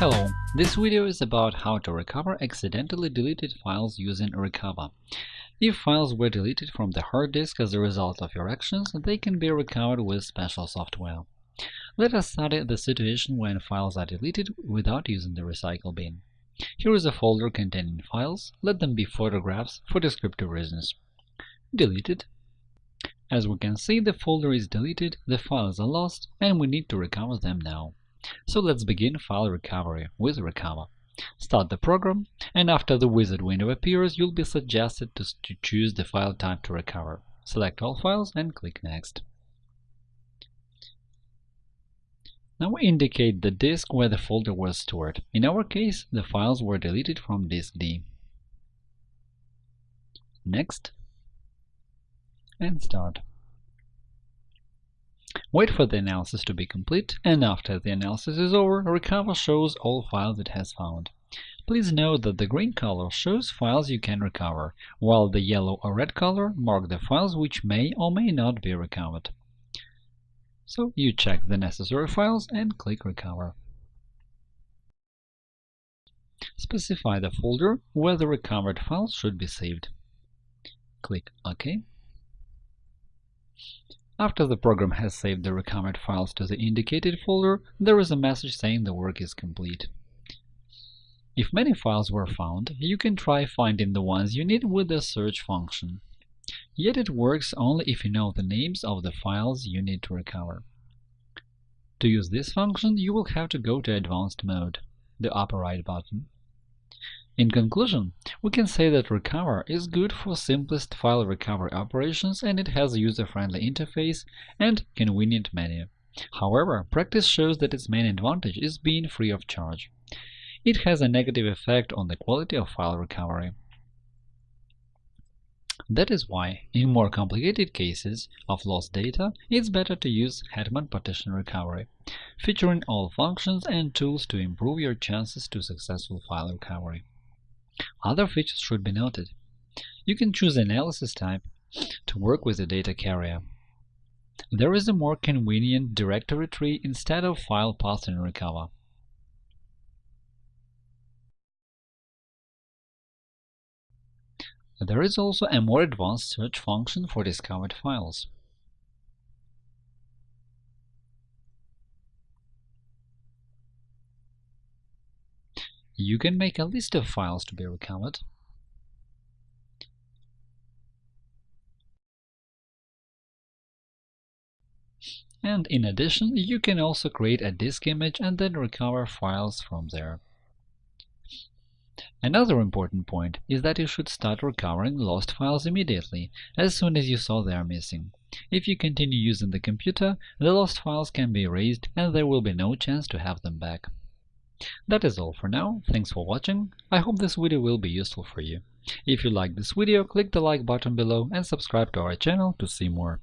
Hello, this video is about how to recover accidentally deleted files using Recuva. If files were deleted from the hard disk as a result of your actions, they can be recovered with special software. Let us study the situation when files are deleted without using the recycle bin. Here is a folder containing files. Let them be photographs for descriptive reasons. Deleted. As we can see, the folder is deleted, the files are lost, and we need to recover them now. So let's begin file recovery with Recuva. Start the program, and after the wizard window appears, you'll be suggested to, to choose the file type to recover. Select all files and click Next. Now indicate the disk where the folder was stored. In our case, the files were deleted from disk D. Next, and Start. Wait for the analysis to be complete, and after the analysis is over, Recuva shows all files it has found. Please note that the green color shows files you can recover, while the yellow or red color mark the files which may or may not be recovered. So you check the necessary files and click Recover. Specify the folder where the recovered files should be saved. Click OK. After the program has saved the recovered files to the indicated folder, there is a message saying the work is complete. If many files were found, you can try finding the ones you need with the search function. Yet it works only if you know the names of the files you need to recover. To use this function, you will have to go to Advanced mode, the upper right button. In conclusion, we can say that Recuva is good for simplest file recovery operations and it has a user-friendly interface and convenient menu. However, practice shows that its main advantage is being free of charge. It has a negative effect on the quality of file recovery. That is why, in more complicated cases of lost data, it's better to use Hetman Partition Recovery, featuring all functions and tools to improve your chances to successful file recovery. Other features should be noted. You can choose analysis type to work with the data carrier. There is a more convenient directory tree instead of file path in Recuva. There is also a more advanced search function for discovered files. You can make a list of files to be recovered. And in addition, you can also create a disk image and then recover files from there. Another important point is that you should start recovering lost files immediately, as soon as you saw they are missing. If you continue using the computer, the lost files can be erased and there will be no chance to have them back. That is all for now, thanks for watching, I hope this video will be useful for you. If you liked this video, click the like button below and subscribe to our channel to see more.